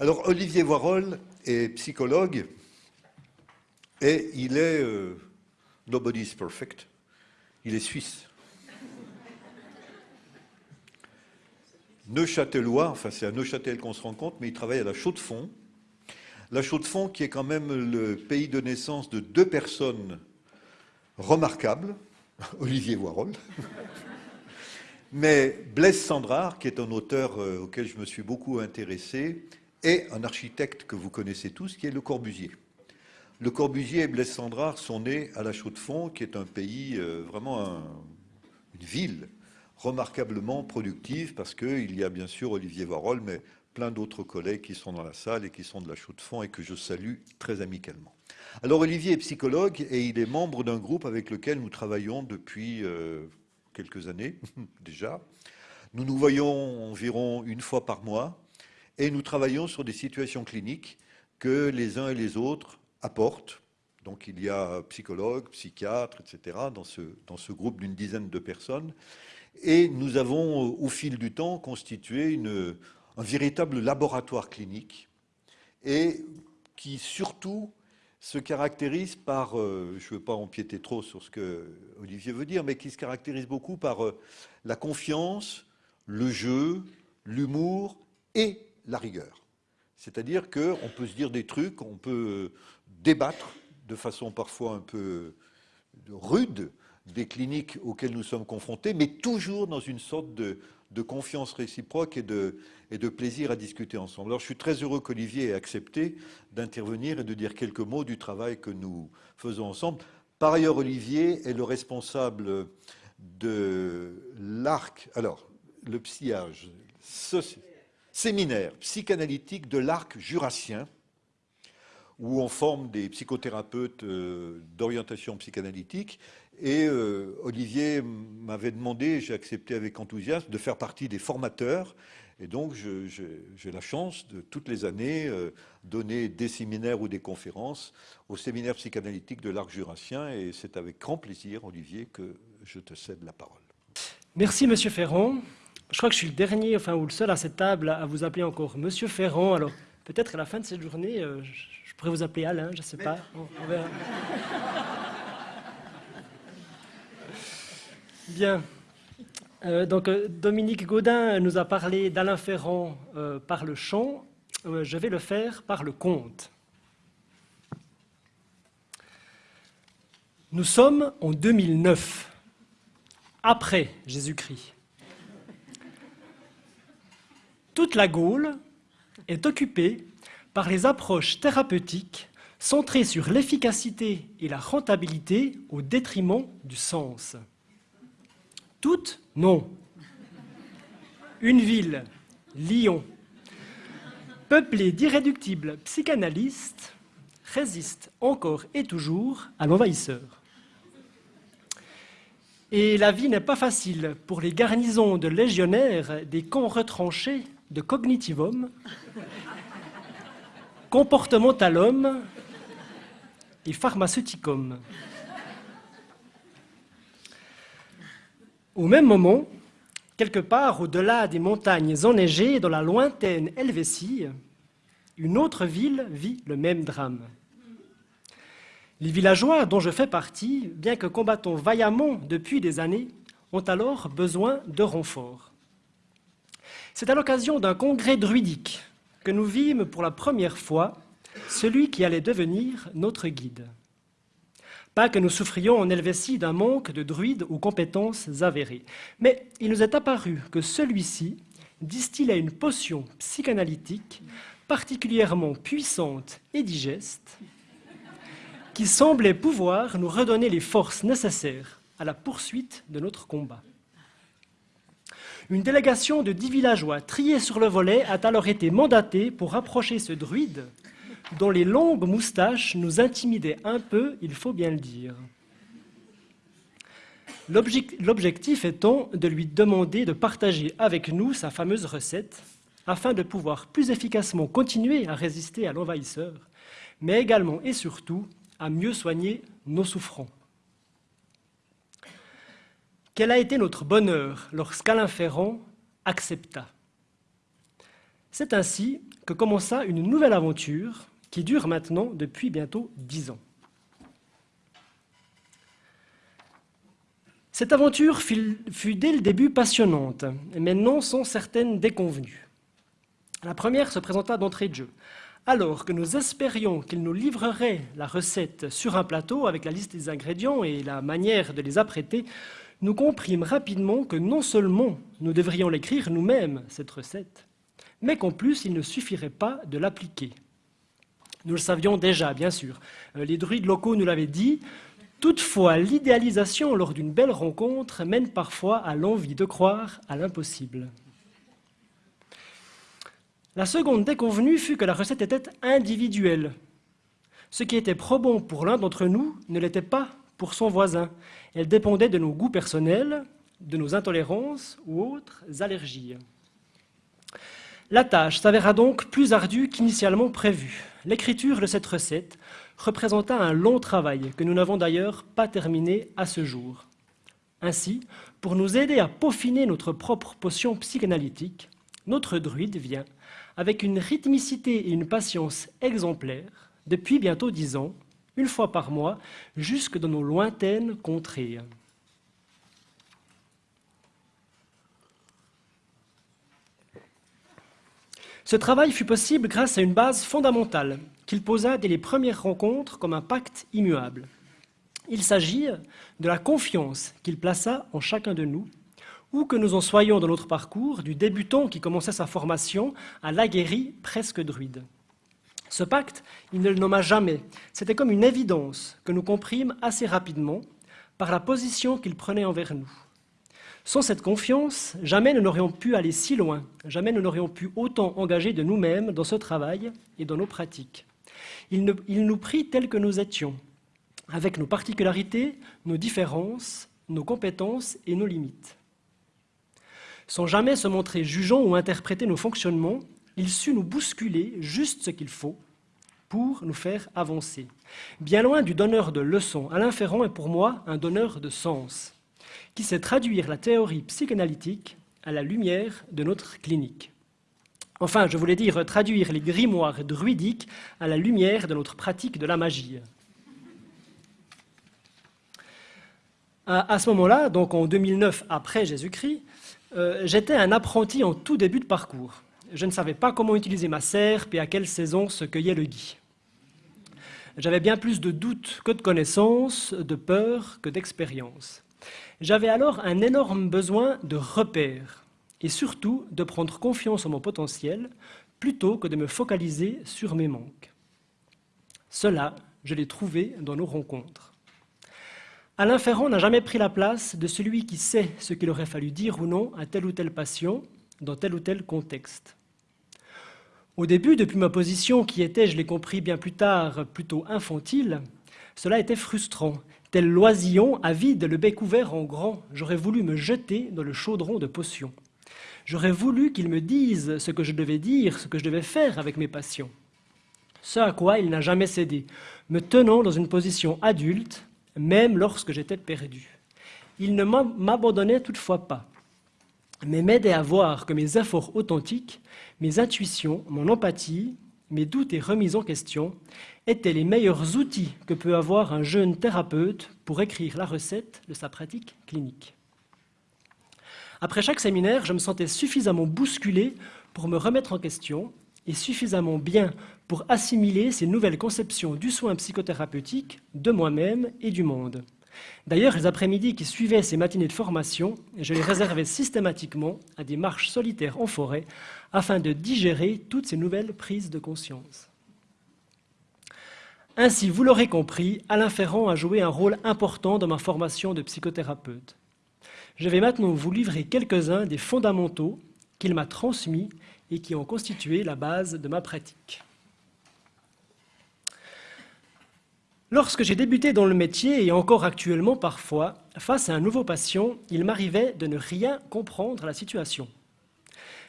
Alors, Olivier Voirol est psychologue et il est euh, nobody's perfect. Il est suisse. Neuchâtelois, enfin c'est à Neuchâtel qu'on se rend compte, mais il travaille à la Chaux-de-Fonds. La Chaux-de-Fonds qui est quand même le pays de naissance de deux personnes remarquables, Olivier Voirol, mais Blaise Sandrard, qui est un auteur euh, auquel je me suis beaucoup intéressé, et un architecte que vous connaissez tous, qui est Le Corbusier. Le Corbusier et Blaise Sandrard sont nés à la Chaux-de-Fonds, qui est un pays, euh, vraiment une ville remarquablement productive, parce qu'il y a bien sûr Olivier Varol, mais plein d'autres collègues qui sont dans la salle et qui sont de la Chaux-de-Fonds et que je salue très amicalement. Alors Olivier est psychologue et il est membre d'un groupe avec lequel nous travaillons depuis euh, quelques années déjà. Nous nous voyons environ une fois par mois et nous travaillons sur des situations cliniques que les uns et les autres apportent. Donc il y a psychologues, psychiatres, etc. dans ce, dans ce groupe d'une dizaine de personnes. Et nous avons, au fil du temps, constitué un véritable laboratoire clinique et qui surtout se caractérise par, euh, je ne veux pas empiéter trop sur ce que Olivier veut dire, mais qui se caractérise beaucoup par euh, la confiance, le jeu, l'humour et la rigueur. C'est-à-dire qu'on peut se dire des trucs, on peut débattre de façon parfois un peu rude des cliniques auxquelles nous sommes confrontés, mais toujours dans une sorte de, confiance réciproque et de, plaisir à discuter ensemble. Alors je suis très heureux qu'Olivier ait accepté d'intervenir et de dire quelques mots du travail que nous faisons ensemble. Par ailleurs, Olivier est le responsable de l'ARC, alors le psiage, séminaire psychanalytique de l'arc jurassien, où on forme des psychothérapeutes euh, d'orientation psychanalytique. Et euh, Olivier m'avait demandé, j'ai accepté avec enthousiasme, de faire partie des formateurs. Et donc, j'ai la chance de, toutes les années, euh, donner des séminaires ou des conférences au séminaire psychanalytique de l'arc jurassien. Et c'est avec grand plaisir, Olivier, que je te cède la parole. Merci, Monsieur Ferrand. Je crois que je suis le dernier, enfin, ou le seul à cette table à vous appeler encore Monsieur Ferrand. Alors, peut-être à la fin de cette journée, euh, je pourrais vous appeler Alain, je ne sais pas. Bien. Euh, donc, euh, Dominique Gaudin nous a parlé d'Alain Ferrand par le chant. je vais le faire par le conte. Nous sommes en 2009, après Jésus-Christ. Toute la Gaule est occupée par les approches thérapeutiques centrées sur l'efficacité et la rentabilité au détriment du sens. Toutes Non. Une ville, Lyon, peuplée d'irréductibles psychanalystes, résiste encore et toujours à l'envahisseur. Et la vie n'est pas facile pour les garnisons de légionnaires des camps retranchés de cognitivum, comportementalum et pharmaceuticum. Au même moment, quelque part au-delà des montagnes enneigées dans la lointaine Helvétie, une autre ville vit le même drame. Les villageois dont je fais partie, bien que combattant vaillamment depuis des années, ont alors besoin de renforts. C'est à l'occasion d'un congrès druidique que nous vîmes pour la première fois celui qui allait devenir notre guide. Pas que nous souffrions en Helvétie d'un manque de druides aux compétences avérées, mais il nous est apparu que celui-ci distillait une potion psychanalytique particulièrement puissante et digeste, qui semblait pouvoir nous redonner les forces nécessaires à la poursuite de notre combat. Une délégation de dix villageois triés sur le volet a alors été mandatée pour approcher ce druide dont les longues moustaches nous intimidaient un peu, il faut bien le dire. L'objectif étant de lui demander de partager avec nous sa fameuse recette afin de pouvoir plus efficacement continuer à résister à l'envahisseur, mais également et surtout à mieux soigner nos souffrants. Quel a été notre bonheur lorsqu'Alain Ferrand accepta? C'est ainsi que commença une nouvelle aventure qui dure maintenant depuis bientôt dix ans. Cette aventure fut dès le début passionnante, mais non sans certaines déconvenues. La première se présenta d'entrée de jeu. Alors que nous espérions qu'il nous livrerait la recette sur un plateau avec la liste des ingrédients et la manière de les apprêter, nous comprîmes rapidement que non seulement nous devrions l'écrire nous-mêmes, cette recette, mais qu'en plus il ne suffirait pas de l'appliquer. Nous le savions déjà, bien sûr. Euh, les druides locaux nous l'avaient dit. Toutefois, l'idéalisation lors d'une belle rencontre mène parfois à l'envie de croire à l'impossible. La seconde déconvenue fut que la recette était individuelle. Ce qui était probant pour l'un d'entre nous ne l'était pas pour son voisin. Elle dépendait de nos goûts personnels, de nos intolérances ou autres allergies. La tâche s'avéra donc plus ardue qu'initialement prévu. L'écriture de cette recette représenta un long travail que nous n'avons d'ailleurs pas terminé à ce jour. Ainsi, pour nous aider à peaufiner notre propre potion psychanalytique, notre druide vient, avec une rythmicité et une patience exemplaires, depuis bientôt dix ans, une fois par mois, jusque dans nos lointaines contrées. Ce travail fut possible grâce à une base fondamentale qu'il posa dès les premières rencontres comme un pacte immuable. Il s'agit de la confiance qu'il plaça en chacun de nous, où que nous en soyons dans notre parcours, du débutant qui commençait sa formation à l'aguerri presque druide. Ce pacte, il ne le nomma jamais. C'était comme une évidence que nous comprîmes assez rapidement par la position qu'il prenait envers nous. Sans cette confiance, jamais nous n'aurions pu aller si loin, jamais nous n'aurions pu autant engager de nous-mêmes dans ce travail et dans nos pratiques. Il, nous prit tels que nous étions, avec nos particularités, nos différences, nos compétences et nos limites. Sans jamais se montrer jugeant ou interpréter nos fonctionnements, il sut nous bousculer juste ce qu'il faut pour nous faire avancer. Bien loin du donneur de leçons, Alain Ferrand est pour moi un donneur de sens qui sait traduire la théorie psychanalytique à la lumière de notre clinique. Enfin, je voulais dire traduire les grimoires druidiques à la lumière de notre pratique de la magie. À, ce moment-là, donc en 2009 après Jésus-Christ, euh, j'étais un apprenti en tout début de parcours. Je ne savais pas comment utiliser ma serpe et à quelle saison se cueillait le gui. J'avais bien plus de doutes que de connaissances, de peur que d'expérience. J'avais alors un énorme besoin de repères et surtout de prendre confiance en mon potentiel plutôt que de me focaliser sur mes manques. Cela, je l'ai trouvé dans nos rencontres. Alain Ferrand n'a jamais pris la place de celui qui sait ce qu'il aurait fallu dire ou non à telle ou telle passion dans tel ou tel contexte. Au début, depuis ma position qui était, je l'ai compris bien plus tard, plutôt infantile, cela était frustrant Tel l'oisillon avide, le bec ouvert en grand, j'aurais voulu me jeter dans le chaudron de potions. J'aurais voulu qu'il me dise ce que je devais dire, ce que je devais faire avec mes passions. Ce à quoi il n'a jamais cédé, me tenant dans une position adulte, même lorsque j'étais perdu. Il ne m'abandonnait toutefois pas, mais m'aidait à voir que mes efforts authentiques, mes intuitions, mon empathie, mes doutes et remises en question étaient les meilleurs outils que peut avoir un jeune thérapeute pour écrire la recette de sa pratique clinique. Après chaque séminaire, je me sentais suffisamment bousculé pour me remettre en question et suffisamment bien pour assimiler ces nouvelles conceptions du soin psychothérapeutique, de moi-même et du monde. D'ailleurs, les après-midi qui suivaient ces matinées de formation, je les réservais systématiquement à des marches solitaires en forêt afin de digérer toutes ces nouvelles prises de conscience. Ainsi, vous l'aurez compris, Alain Ferrand a joué un rôle important dans ma formation de psychothérapeute. Je vais maintenant vous livrer quelques-uns des fondamentaux qu'il m'a transmis et qui ont constitué la base de ma pratique. Lorsque j'ai débuté dans le métier, et encore actuellement parfois, face à un nouveau patient, il m'arrivait de ne rien comprendre à la situation.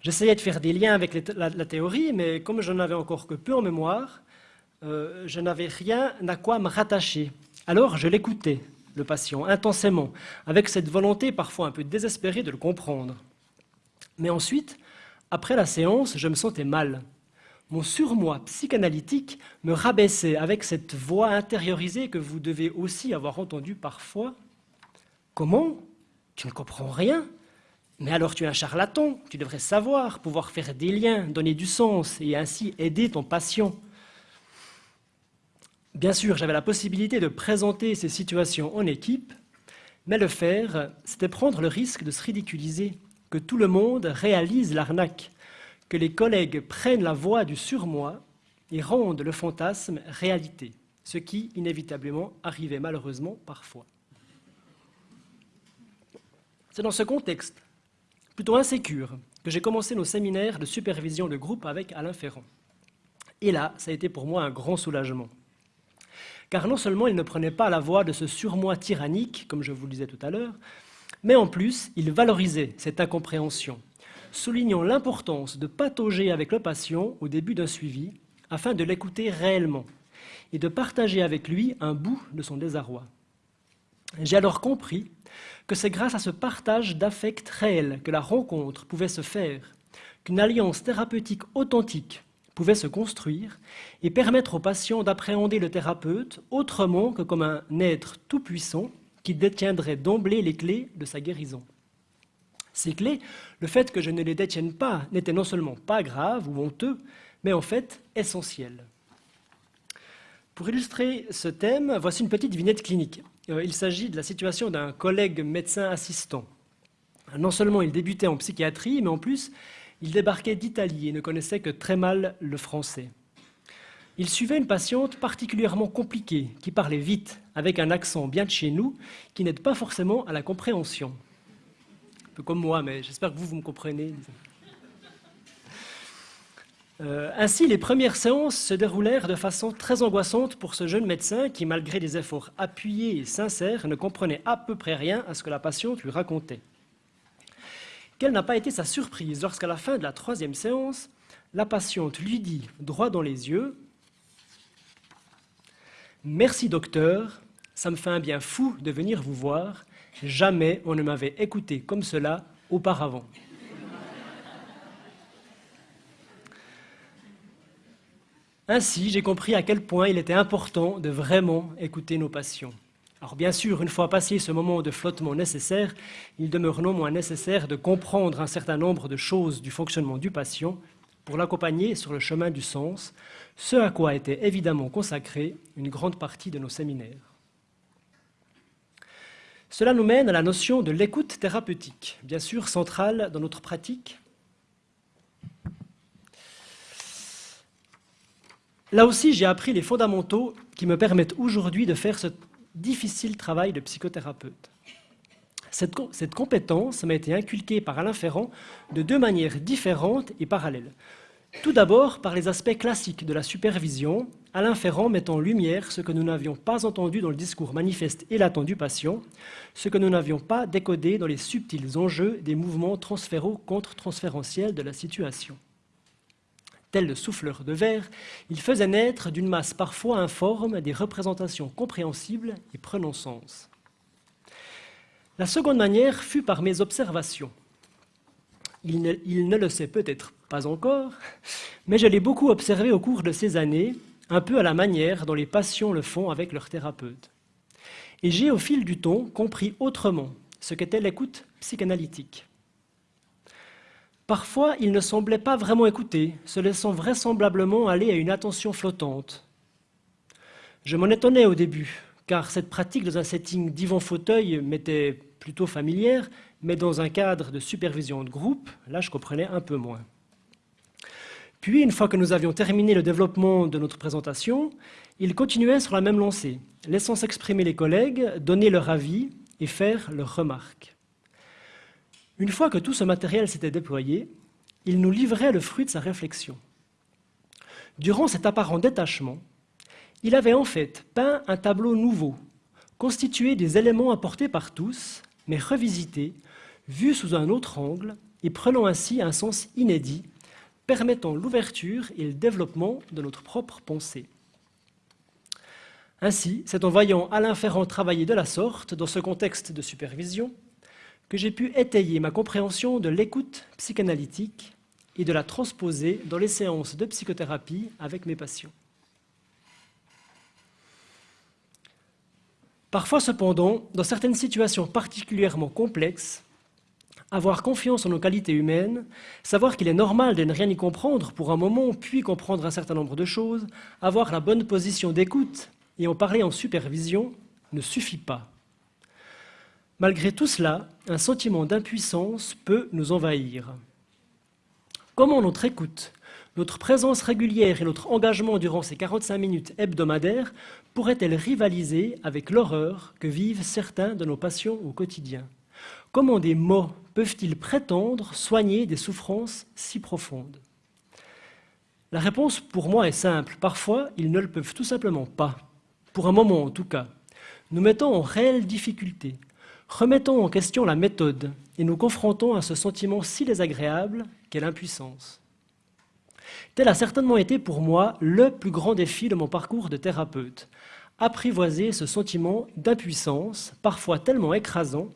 J'essayais de faire des liens avec la, théorie, mais comme je n'avais encore que peu en mémoire, euh, je n'avais rien à quoi me rattacher. Alors je l'écoutais, le patient, intensément, avec cette volonté parfois un peu désespérée de le comprendre. Mais ensuite, Après la séance, je me sentais mal. Mon surmoi psychanalytique me rabaissait avec cette voix intériorisée que vous devez aussi avoir entendue parfois. Comment? Tu ne comprends rien Mais alors tu es un charlatan, tu devrais savoir, pouvoir faire des liens, donner du sens et ainsi aider ton patient. Bien sûr, j'avais la possibilité de présenter ces situations en équipe, mais le faire, c'était prendre le risque de se ridiculiser, que tout le monde réalise l'arnaque, que les collègues prennent la voix du surmoi et rendent le fantasme réalité, ce qui inévitablement arrivait malheureusement parfois. C'est dans ce contexte, plutôt insécure, que j'ai commencé nos séminaires de supervision de groupe avec Alain Ferrand. Et là, ça a été pour moi un grand soulagement car non seulement il ne prenait pas la voix de ce surmoi tyrannique, comme je vous le disais tout à l'heure, mais en plus, il valorisait cette incompréhension, soulignant l'importance de patauger avec le patient au début d'un suivi, afin de l'écouter réellement et de partager avec lui un bout de son désarroi. J'ai alors compris que c'est grâce à ce partage d'affect réel que la rencontre pouvait se faire, qu'une alliance thérapeutique authentique pouvait se construire et permettre aux patients d'appréhender le thérapeute autrement que comme un être tout-puissant qui détiendrait d'emblée les clés de sa guérison. Ces clés, le fait que je ne les détienne pas n'était non seulement pas grave ou honteux, mais en fait essentiel. Pour illustrer ce thème, voici une petite vignette clinique. Euh, il s'agit de la situation d'un collègue médecin assistant. Non seulement il débutait en psychiatrie, mais en plus, il débarquait d'Italie et ne connaissait que très mal le français. Il suivait une patiente particulièrement compliquée, qui parlait vite, avec un accent bien de chez nous, qui n'aide pas forcément à la compréhension. Peu comme moi, mais j'espère que vous, vous me comprenez. Euh, ainsi, les premières séances se déroulèrent de façon très angoissante pour ce jeune médecin qui, malgré des efforts appuyés et sincères, ne comprenait à peu près rien à ce que la patiente lui racontait. Quelle n'a pas été sa surprise lorsqu'à la fin de la troisième séance, la patiente lui dit, droit dans les yeux, Merci docteur, ça me fait un bien fou de venir vous voir, jamais on ne m'avait écouté comme cela auparavant. Ainsi, j'ai compris à quel point il était important de vraiment écouter nos patients. Alors bien sûr, une fois passé ce moment de flottement nécessaire, il demeure non moins nécessaire de comprendre un certain nombre de choses du fonctionnement du patient pour l'accompagner sur le chemin du sens, ce à quoi était évidemment consacrée une grande partie de nos séminaires. Cela nous mène à la notion de l'écoute thérapeutique, bien sûr centrale dans notre pratique. Là aussi, j'ai appris les fondamentaux qui me permettent aujourd'hui de faire ce difficile travail de psychothérapeute. Cette, compétence m'a été inculquée par Alain Ferrand de deux manières différentes et parallèles. Tout d'abord, par les aspects classiques de la supervision, Alain Ferrand met en lumière ce que nous n'avions pas entendu dans le discours manifeste et latent du patient, ce que nous n'avions pas décodé dans les subtils enjeux des mouvements transféraux contre-transférentiels de la situation tel le souffleur de verre, il faisait naître d'une masse parfois informe des représentations compréhensibles et prenant sens. La seconde manière fut par mes observations. Il ne, il ne le sait peut-être pas encore, mais je l'ai beaucoup observé au cours de ces années, un peu à la manière dont les patients le font avec leur thérapeute. Et j'ai au fil du temps compris autrement ce qu'était l'écoute psychanalytique. Parfois, il ne semblait pas vraiment écouter, se laissant vraisemblablement aller à une attention flottante. Je m'en étonnais au début, car cette pratique dans un setting divan-fauteuil m'était plutôt familière, mais dans un cadre de supervision de groupe, là je comprenais un peu moins. Puis, une fois que nous avions terminé le développement de notre présentation, il continuait sur la même lancée, laissant s'exprimer les collègues, donner leur avis et faire leurs remarques. Une fois que tout ce matériel s'était déployé, il nous livrait le fruit de sa réflexion. Durant cet apparent détachement, il avait en fait peint un tableau nouveau, constitué des éléments apportés par tous, mais revisités, vus sous un autre angle et prenant ainsi un sens inédit, permettant l'ouverture et le développement de notre propre pensée. Ainsi, c'est en voyant Alain Ferrand travailler de la sorte, dans ce contexte de supervision, que j'ai pu étayer ma compréhension de l'écoute psychanalytique et de la transposer dans les séances de psychothérapie avec mes patients. Parfois cependant, dans certaines situations particulièrement complexes, avoir confiance en nos qualités humaines, savoir qu'il est normal de ne rien y comprendre pour un moment, puis comprendre un certain nombre de choses, avoir la bonne position d'écoute et en parler en supervision ne suffit pas. Malgré tout cela, un sentiment d'impuissance peut nous envahir. Comment notre écoute, notre présence régulière et notre engagement durant ces 45 minutes hebdomadaires pourraient-elles rivaliser avec l'horreur que vivent certains de nos patients au quotidien? Comment des mots peuvent-ils prétendre soigner des souffrances si profondes? La réponse pour moi est simple. Parfois, ils ne le peuvent tout simplement pas. Pour un moment en tout cas. Nous mettons en réelle difficulté. Remettons en question la méthode et nous confrontons à ce sentiment si désagréable qu'est l'impuissance. Tel a certainement été pour moi le plus grand défi de mon parcours de thérapeute. Apprivoiser ce sentiment d'impuissance, parfois tellement écrasant,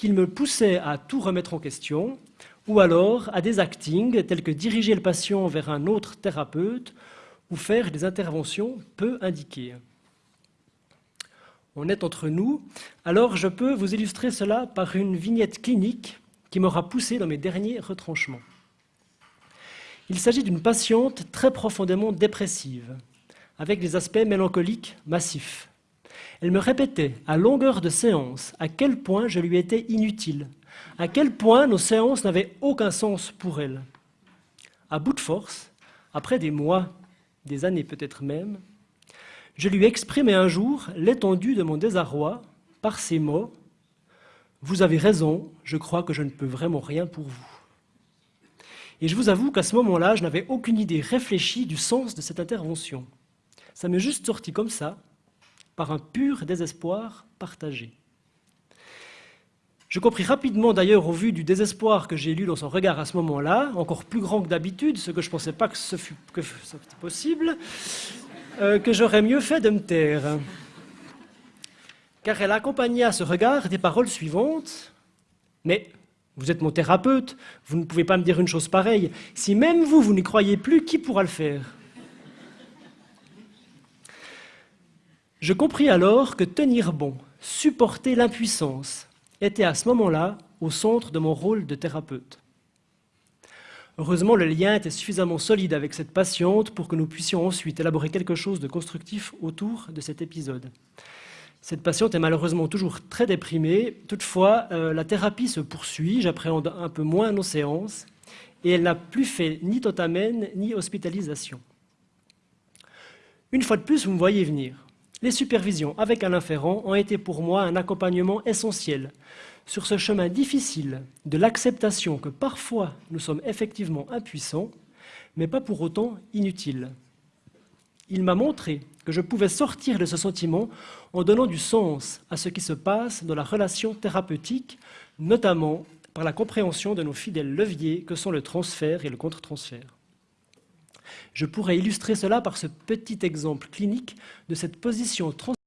qu'il me poussait à tout remettre en question, ou alors à des actings tels que diriger le patient vers un autre thérapeute ou faire des interventions peu indiquées. On est entre nous, alors je peux vous illustrer cela par une vignette clinique qui m'aura poussé dans mes derniers retranchements. Il s'agit d'une patiente très profondément dépressive, avec des aspects mélancoliques massifs. Elle me répétait à longueur de séance à quel point je lui étais inutile, à quel point nos séances n'avaient aucun sens pour elle. À bout de force, après des mois, des années peut-être même, je lui exprimais un jour l'étendue de mon désarroi par ces mots « Vous avez raison, je crois que je ne peux vraiment rien pour vous. » Et je vous avoue qu'à ce moment-là, je n'avais aucune idée réfléchie du sens de cette intervention. Ça m'est juste sorti comme ça, par un pur désespoir partagé. Je compris rapidement d'ailleurs au vu du désespoir que j'ai lu dans son regard à ce moment-là, encore plus grand que d'habitude, ce que je ne pensais pas que ce fût possible, euh, que j'aurais mieux fait de me taire. Car elle accompagna ce regard des paroles suivantes. Mais vous êtes mon thérapeute, vous ne pouvez pas me dire une chose pareille. Si même vous, vous n'y croyez plus, qui pourra le faire? Je compris alors que tenir bon, supporter l'impuissance, était à ce moment-là au centre de mon rôle de thérapeute. Heureusement, le lien était suffisamment solide avec cette patiente pour que nous puissions ensuite élaborer quelque chose de constructif autour de cet épisode. Cette patiente est malheureusement toujours très déprimée. Toutefois, euh, la thérapie se poursuit, j'appréhende un peu moins nos séances, et elle n'a plus fait ni totamène ni hospitalisation. Une fois de plus, vous me voyez venir. Les supervisions avec Alain Ferrand ont été pour moi un accompagnement essentiel sur ce chemin difficile de l'acceptation que parfois nous sommes effectivement impuissants, mais pas pour autant inutiles. Il m'a montré que je pouvais sortir de ce sentiment en donnant du sens à ce qui se passe dans la relation thérapeutique, notamment par la compréhension de nos fidèles leviers que sont le transfert et le contre-transfert. Je pourrais illustrer cela par ce petit exemple clinique de cette position